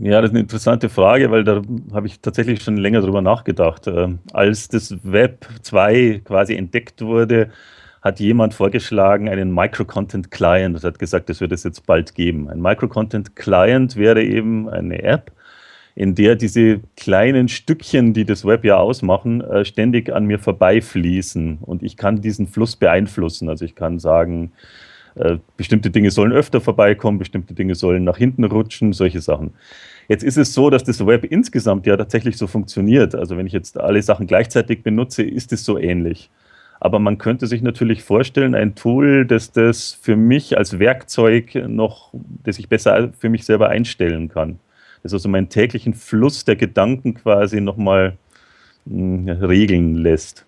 Ja, das ist eine interessante Frage, weil da habe ich tatsächlich schon länger drüber nachgedacht. Ähm, als das Web 2 quasi entdeckt wurde, hat jemand vorgeschlagen, einen Microcontent Client. Das hat gesagt, das wird es jetzt bald geben. Ein Microcontent Client wäre eben eine App, in der diese kleinen Stückchen, die das Web ja ausmachen, äh, ständig an mir vorbeifließen. Und ich kann diesen Fluss beeinflussen. Also ich kann sagen, bestimmte Dinge sollen öfter vorbeikommen, bestimmte Dinge sollen nach hinten rutschen, solche Sachen. Jetzt ist es so, dass das Web insgesamt ja tatsächlich so funktioniert. Also wenn ich jetzt alle Sachen gleichzeitig benutze, ist es so ähnlich. Aber man könnte sich natürlich vorstellen, ein Tool, das das für mich als Werkzeug noch, das ich besser für mich selber einstellen kann. Das also meinen täglichen Fluss der Gedanken quasi nochmal hm, regeln lässt.